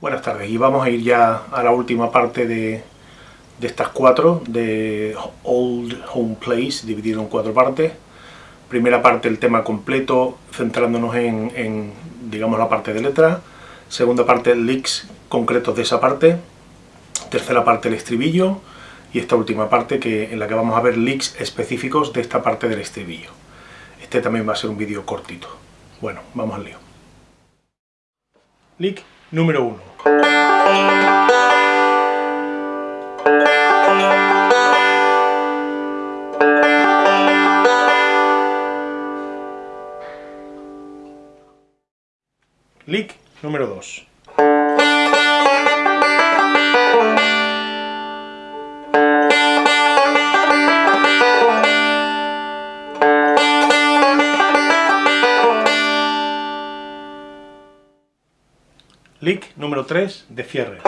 Buenas tardes, y vamos a ir ya a la última parte de, de estas cuatro, de Old Home Place, dividido en cuatro partes. Primera parte el tema completo, centrándonos en, digamos, la parte de letra. Segunda parte, leaks concretos de esa parte. Tercera parte, el estribillo. Y esta última parte que, en la que vamos a ver leaks específicos de esta parte del estribillo. Este también va a ser un vídeo cortito. Bueno, vamos al lío. Leak número 1. Leak número 2. Lick número 3 de cierre.